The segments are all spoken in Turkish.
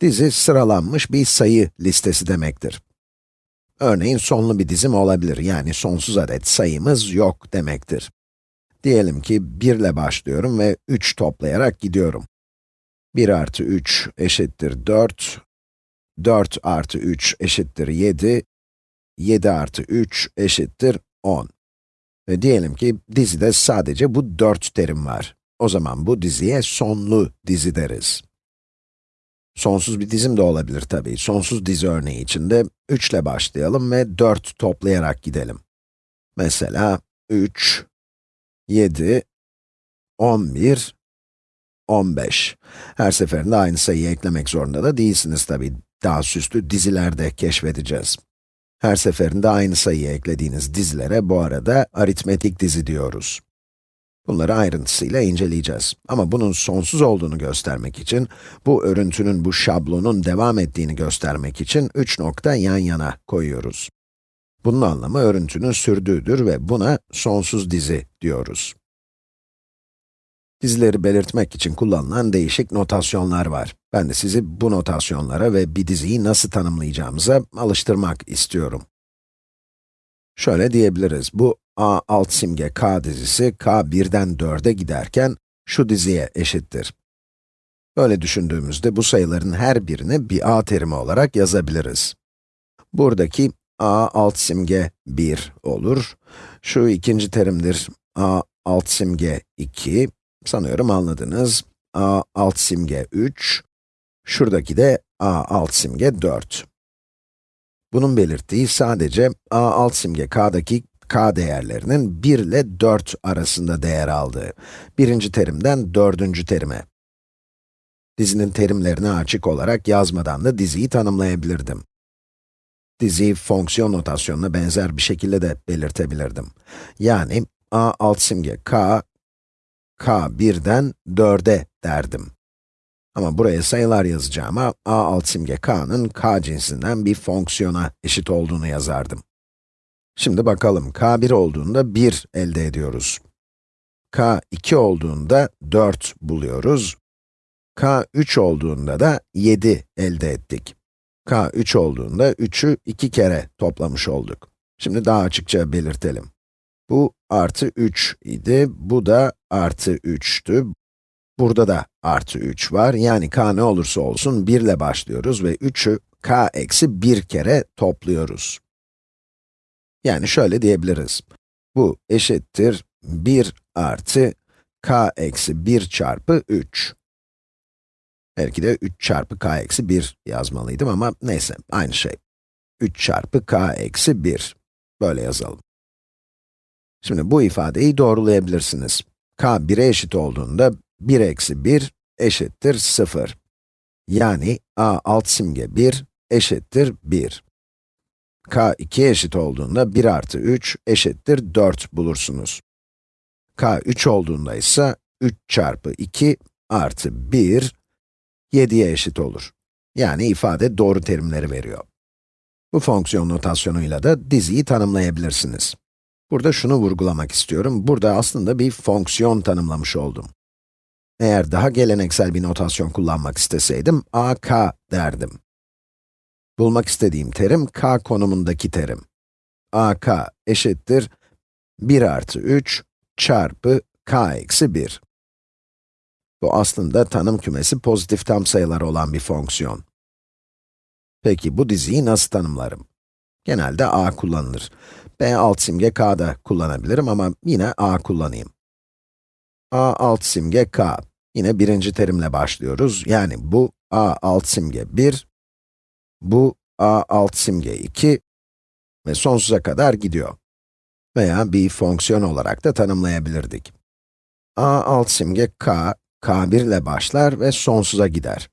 Dizi sıralanmış bir sayı listesi demektir. Örneğin sonlu bir dizim olabilir, yani sonsuz adet sayımız yok demektir. Diyelim ki 1 ile başlıyorum ve 3 toplayarak gidiyorum. 1 artı 3 eşittir 4, 4 artı 3 eşittir 7, 7 artı 3 eşittir 10. Ve diyelim ki dizide sadece bu 4 terim var. O zaman bu diziye sonlu dizi deriz. Sonsuz bir dizim de olabilir tabii. Sonsuz dizi örneği içinde 3 ile başlayalım ve 4 toplayarak gidelim. Mesela 3, 7, 11, 15. Her seferinde aynı sayıyı eklemek zorunda da değilsiniz tabii. Daha süslü dizilerde keşfedeceğiz. Her seferinde aynı sayıyı eklediğiniz dizilere bu arada aritmetik dizi diyoruz. Bunları ayrıntısıyla inceleyeceğiz. Ama bunun sonsuz olduğunu göstermek için, bu örüntünün, bu şablonun devam ettiğini göstermek için 3 nokta yan yana koyuyoruz. Bunun anlamı örüntünün sürdüğüdür ve buna sonsuz dizi diyoruz. Dizileri belirtmek için kullanılan değişik notasyonlar var. Ben de sizi bu notasyonlara ve bir diziyi nasıl tanımlayacağımıza alıştırmak istiyorum. Şöyle diyebiliriz, bu a alt simge k dizisi k 1'den 4'e giderken şu diziye eşittir. Böyle düşündüğümüzde bu sayıların her birini bir a terimi olarak yazabiliriz. Buradaki a alt simge 1 olur. Şu ikinci terimdir a alt simge 2. Sanıyorum anladınız. a alt simge 3. Şuradaki de a alt simge 4. Bunun belirttiği sadece a alt simge k'daki k değerlerinin 1 ile 4 arasında değer aldığı. Birinci terimden dördüncü terime. Dizinin terimlerini açık olarak yazmadan da diziyi tanımlayabilirdim. Diziyi fonksiyon notasyonuna benzer bir şekilde de belirtebilirdim. Yani a alt simge k, k 1'den 4'e derdim. Ama buraya sayılar yazacağıma a alt simge k'nın k cinsinden bir fonksiyona eşit olduğunu yazardım. Şimdi bakalım, k 1 olduğunda 1 elde ediyoruz. k 2 olduğunda 4 buluyoruz. k 3 olduğunda da 7 elde ettik. k 3 olduğunda 3'ü 2 kere toplamış olduk. Şimdi daha açıkça belirtelim. Bu artı 3 idi, bu da artı 3'tü. Burada da artı 3 var, yani k ne olursa olsun 1 ile başlıyoruz ve 3'ü k eksi 1 kere topluyoruz. Yani şöyle diyebiliriz. Bu eşittir 1 artı k eksi 1 çarpı 3. Belki de 3 çarpı k eksi 1 yazmalıydım ama neyse, aynı şey. 3 çarpı k eksi 1. Böyle yazalım. Şimdi bu ifadeyi doğrulayabilirsiniz. k 1'e eşit olduğunda 1 eksi 1 eşittir 0. Yani a alt simge 1 eşittir 1 k 2 eşit olduğunda 1 artı 3 eşittir 4 bulursunuz. k 3 olduğunda ise 3 çarpı 2 artı 1, 7'ye eşit olur. Yani ifade doğru terimleri veriyor. Bu fonksiyon notasyonuyla da diziyi tanımlayabilirsiniz. Burada şunu vurgulamak istiyorum, burada aslında bir fonksiyon tanımlamış oldum. Eğer daha geleneksel bir notasyon kullanmak isteseydim, a, k derdim. Bulmak istediğim terim, k konumundaki terim. ak eşittir 1 artı 3 çarpı k eksi 1. Bu aslında tanım kümesi pozitif tam sayılar olan bir fonksiyon. Peki bu diziyi nasıl tanımlarım? Genelde a kullanılır. b alt simge k da kullanabilirim ama yine a kullanayım. a alt simge k. Yine birinci terimle başlıyoruz. Yani bu a alt simge 1, bu a alt simge 2 ve sonsuza kadar gidiyor. Veya bir fonksiyon olarak da tanımlayabilirdik. a alt simge k, k1 ile başlar ve sonsuza gider.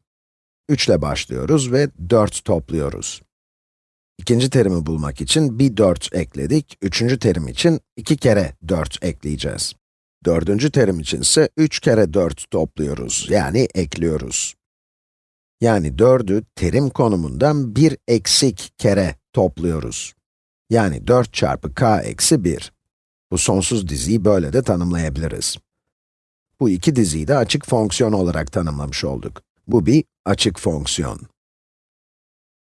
3 ile başlıyoruz ve 4 topluyoruz. İkinci terimi bulmak için bir 4 ekledik, üçüncü terim için 2 kere 4 ekleyeceğiz. Dördüncü terim için ise 3 kere 4 topluyoruz, yani ekliyoruz. Yani 4'ü terim konumundan 1 eksik kere topluyoruz. Yani 4 çarpı k eksi 1. Bu sonsuz diziyi böyle de tanımlayabiliriz. Bu iki diziyi de açık fonksiyon olarak tanımlamış olduk. Bu bir açık fonksiyon.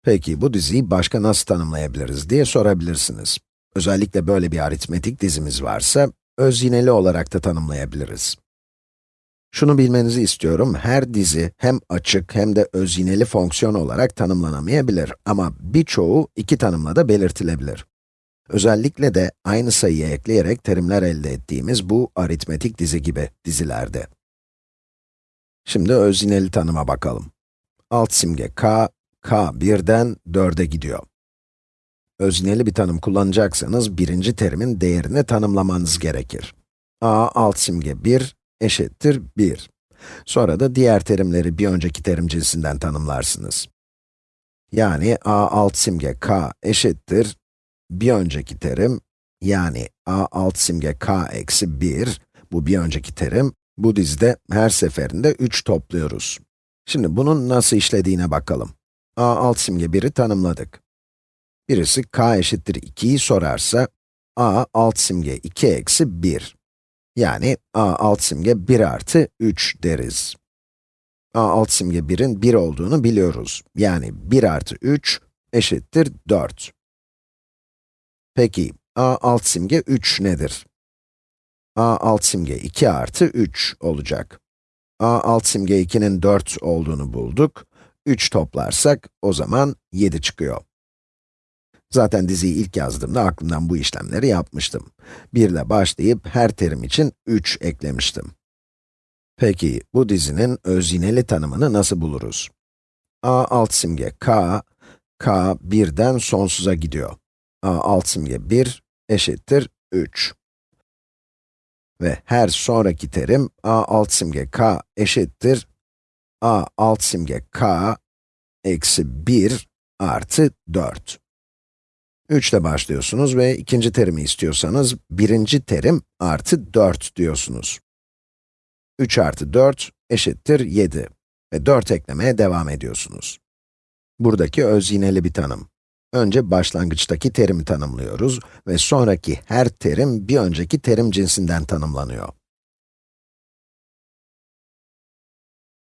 Peki bu diziyi başka nasıl tanımlayabiliriz diye sorabilirsiniz. Özellikle böyle bir aritmetik dizimiz varsa, öz yineli olarak da tanımlayabiliriz. Şunu bilmenizi istiyorum, her dizi hem açık hem de öz yineli fonksiyon olarak tanımlanamayabilir ama birçoğu iki tanımla da belirtilebilir. Özellikle de aynı sayıyı ekleyerek terimler elde ettiğimiz bu aritmetik dizi gibi dizilerde. Şimdi öz yineli tanıma bakalım. Alt simge k, k 1'den 4'e gidiyor. Özneli bir tanım kullanacaksanız, birinci terimin değerini tanımlamanız gerekir. a alt simge 1 eşittir 1. Sonra da diğer terimleri bir önceki terim cinsinden tanımlarsınız. Yani a alt simge k eşittir bir önceki terim, yani a alt simge k eksi 1, bu bir önceki terim, bu dizide her seferinde 3 topluyoruz. Şimdi bunun nasıl işlediğine bakalım. a alt simge 1'i tanımladık. Birisi k eşittir 2'yi sorarsa, a alt simge 2 eksi 1. Yani a alt simge 1 artı 3 deriz. a alt simge 1'in 1 olduğunu biliyoruz. Yani 1 artı 3 eşittir 4. Peki, a alt simge 3 nedir? a alt simge 2 artı 3 olacak. a alt simge 2'nin 4 olduğunu bulduk. 3 toplarsak, o zaman 7 çıkıyor. Zaten diziyi ilk yazdığımda aklımdan bu işlemleri yapmıştım. 1 ile başlayıp her terim için 3 eklemiştim. Peki, bu dizinin özyineli tanımını nasıl buluruz? a alt simge k, k 1'den sonsuza gidiyor. a alt simge 1 eşittir 3. Ve her sonraki terim a alt simge k eşittir a alt simge k eksi 1 artı 4. 3 ile başlıyorsunuz ve ikinci terimi istiyorsanız, birinci terim artı 4 diyorsunuz. 3 artı 4 eşittir 7 ve 4 eklemeye devam ediyorsunuz. Buradaki öz yineli bir tanım. Önce başlangıçtaki terimi tanımlıyoruz ve sonraki her terim bir önceki terim cinsinden tanımlanıyor.